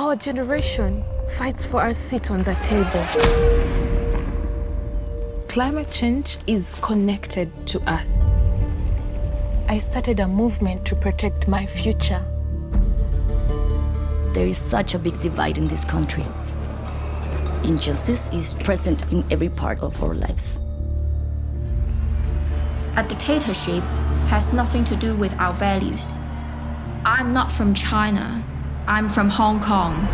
Our generation fights for our seat on the table. Climate change is connected to us. I started a movement to protect my future. There is such a big divide in this country. Injustice is present in every part of our lives. A dictatorship has nothing to do with our values. I'm not from China. I'm from Hong Kong.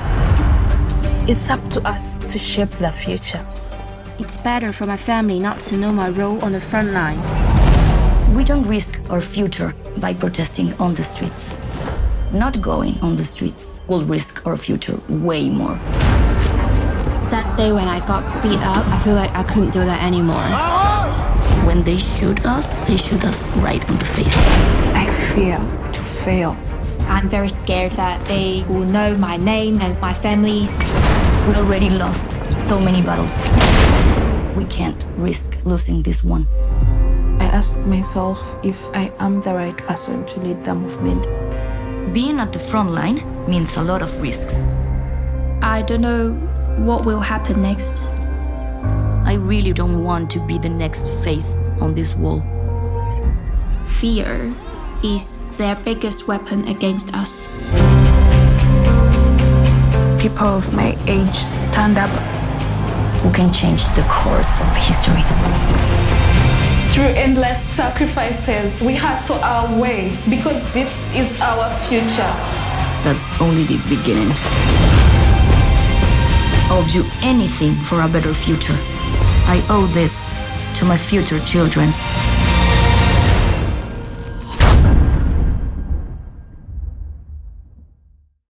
It's up to us to shape the future. It's better for my family not to know my role on the front line. We don't risk our future by protesting on the streets. Not going on the streets will risk our future way more. That day when I got beat up, I feel like I couldn't do that anymore. When they shoot us, they shoot us right in the face. I fear to fail. I'm very scared that they will know my name and my family's. We already lost so many battles. We can't risk losing this one. I ask myself if I am the right person to lead the movement. Being at the front line means a lot of risks. I don't know what will happen next. I really don't want to be the next face on this wall. Fear is their biggest weapon against us. People of my age stand up. Who can change the course of history? Through endless sacrifices, we hustle our way because this is our future. That's only the beginning. I'll do anything for a better future. I owe this to my future children.